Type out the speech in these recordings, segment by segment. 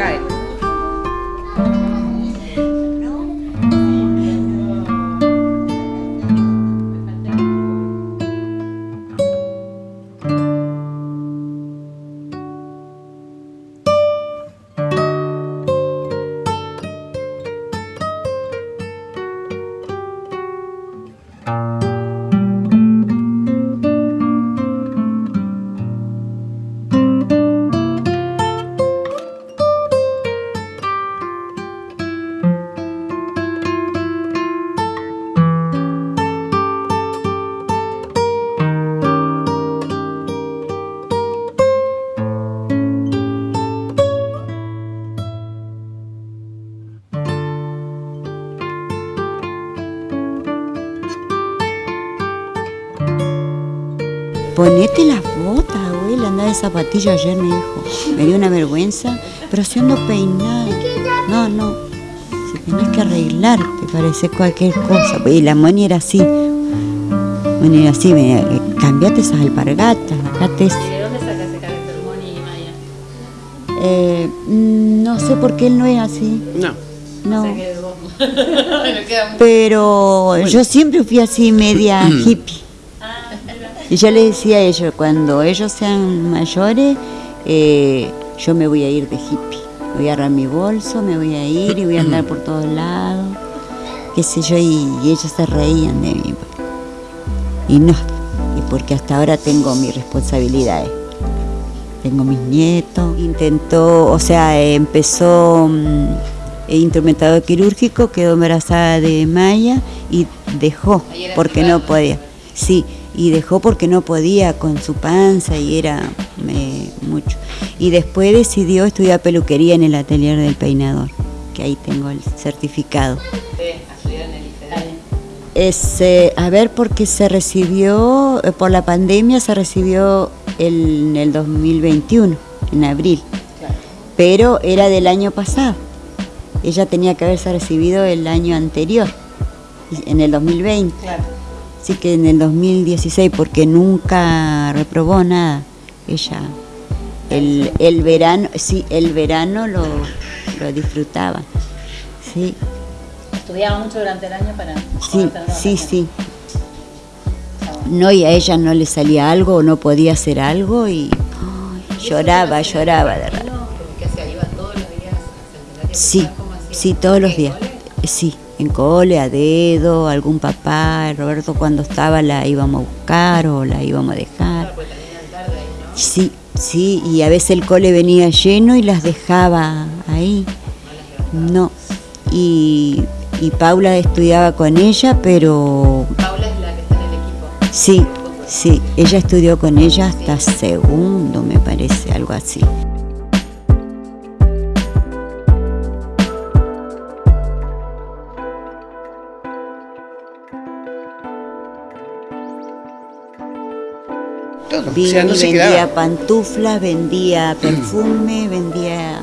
काय Ponete las botas, abuela, anda de zapatilla ayer me dijo. Me dio una vergüenza, pero siendo peinada. No, no. Si tenés que arreglarte, parece cualquier cosa. Y la Moni era así. Moni era así, me, eh, cambiate esas alpargatas, ese. ¿De dónde saca ese carácter Moni y Maya? Eh, mm, no sé por qué él no es así. No. No. Pero yo siempre fui así media hippie. Y yo le decía a ellos, cuando ellos sean mayores, eh, yo me voy a ir de hippie. Voy a agarrar mi bolso, me voy a ir y voy a andar por todos lados. Qué sé yo, y, y ellos se reían de mí. Y no, y porque hasta ahora tengo mis responsabilidades. Tengo mis nietos. Intentó, o sea, empezó mm, eh, instrumentado quirúrgico, quedó embarazada de Maya y dejó porque no podía. Sí, y dejó porque no podía con su panza y era eh, mucho. Y después decidió estudiar peluquería en el atelier del peinador, que ahí tengo el certificado. Es, eh, a ver, porque se recibió, eh, por la pandemia se recibió el- en el 2021, en abril, pero era del año pasado. Ella tenía que haberse recibido el año anterior, en el 2020. Claro. Así que en el 2016, porque nunca reprobó nada. Ella, el, el verano, sí, el verano lo, lo disfrutaba. Sí, Estudiaba mucho durante el año para sí, sí, sí. No, y a ella no le salía algo o no podía hacer algo y lloraba, lloraba de verdad. Sí, sí, todos los ¿En días. Sí, en cole, a dedo, algún papá, Roberto cuando estaba la íbamos a buscar o la íbamos a dejar. Sí, sí, y a veces el cole venía lleno y las dejaba ahí. No, y, y Paula estudiaba con ella, pero Paula es la que está en el equipo. sí, sí, ella estudió con ella hasta segundo, me parece, algo así. Todo. O Vino sea, no y se vendía quedaba. pantuflas, vendía perfume, vendía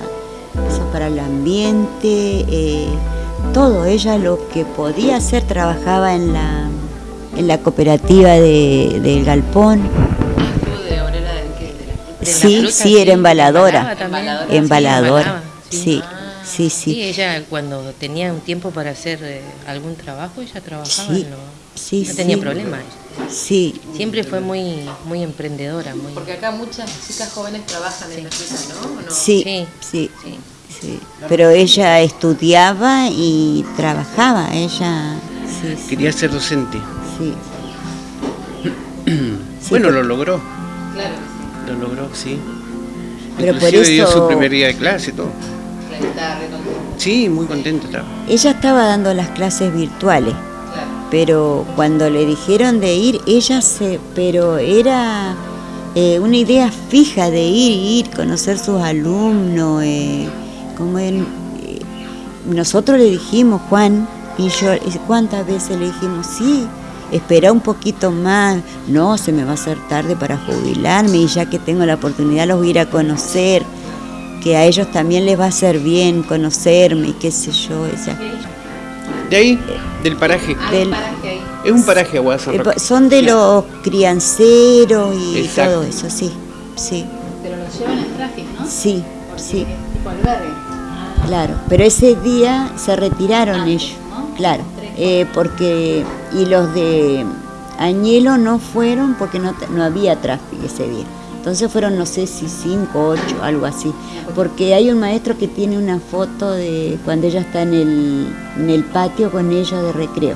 cosas para el ambiente, eh, todo. Ella lo que podía hacer trabajaba en la, en la cooperativa de, del Galpón. Estuvo de obrera del qué? De la- De la Sí, fruta, sí, era embaladora. Embaladora. Sí, Embaladora. embalaba, Sí, Ah, sí, Sí, sí. ella cuando tenía un tiempo para hacer eh, algún trabajo, ella trabajaba, Sí, en lo- sí, no tenía sí. problema. Sí, Siempre fue muy muy emprendedora, muy Porque acá muchas chicas jóvenes trabajan en la fruta, ¿no? Sí, Sí. sí, sí. sí. Pero ella estudiaba y trabajaba, ella, sí, sí, Quería ser docente. sí. Bueno, lo logró. Claro que Lo logró, sí. Pero por Inclusive dio eso- su primer día de clase y todo. sí. La muy contenta estaba. Ella estaba dando las clases virtuales. Pero cuando le dijeron de ir, ella se, pero era eh, una idea fija de ir, ir, conocer sus alumnos, eh, como él, eh, nosotros le dijimos, Juan, y yo, ¿cuántas veces le dijimos, sí, espera un poquito más, no, se me va a hacer tarde para jubilarme y ya que tengo la oportunidad los voy a ir a conocer, que a ellos también les va a hacer bien conocerme y qué sé yo, ella. De ahí, del paraje. Hay Del- un paraje ahí. Es un paraje Aguada San Eh, Son de los crianceros y Exacto. todo eso, sí, sí. Pero los llevan en trajes, ¿no? Sí, sí, Tipo albergue. claro. Pero ese día se retiraron ellos, claro. eh, porque, y los de Añelo no fueron porque no, no había tráfico ese día. Entonces fueron, no sé si cinco, ocho, algo así. Porque hay un maestro que tiene una foto de cuando ella está en el, en el patio con ellos de recreo.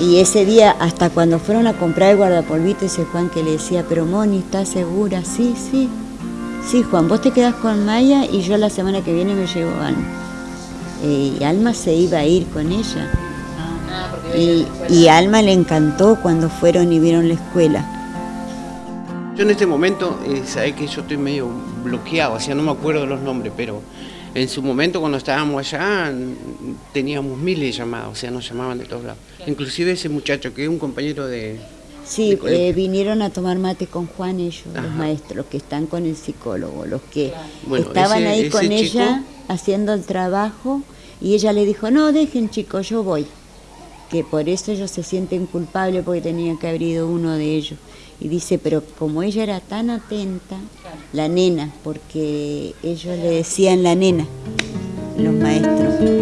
Y ese día, hasta cuando fueron a comprar el guardapolvito, ese Juan que le decía, pero Moni, ¿estás segura? Sí, sí. Sí, Juan, vos te quedás con Maya y yo la semana que viene me llevo a Alma. Eh, y Alma se iba a ir con ella. Ah, y Alma le encantó cuando fueron y vieron la escuela. Yo en este momento, eh, sabés que yo estoy medio bloqueado, o sea, no me acuerdo los nombres, pero en su momento cuando estábamos allá teníamos miles de llamadas, o sea, nos llamaban de todos lados. Inclusive ese muchacho que es un compañero de... Sí, de eh, vinieron a tomar mate con Juan ellos, los maestros, los que están con el psicólogo, los que Bueno, estaban ese- ahí ese con chico- ella haciendo el trabajo y ella le dijo, no, dejen chicos, yo voy. Que por eso ellos se sienten culpables porque tenían que haber ido uno de ellos. Y dice, pero como ella era tan atenta, la nena, porque ellos le decían la nena, los maestros.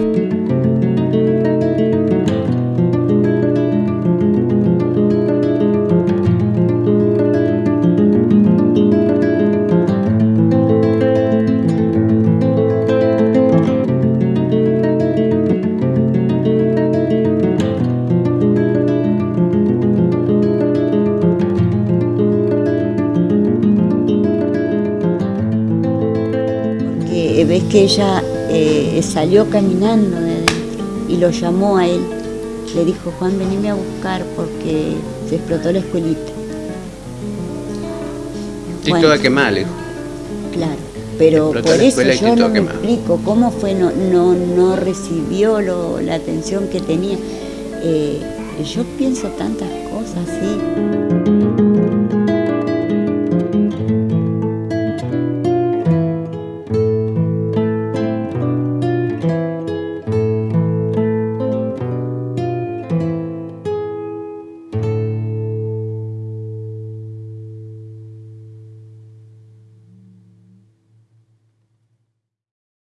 Porque ves que ella eh, salió caminando de adentro y lo llamó a él. Le dijo, Juan, venime a buscar porque se explotó la escuelita. Estoy Bueno. toda quemada, le dijo. Claro, pero por eso yo no me explico cómo fue, no, no, no recibió lo- la atención que tenía. Eh, yo pienso tantas cosas, sí.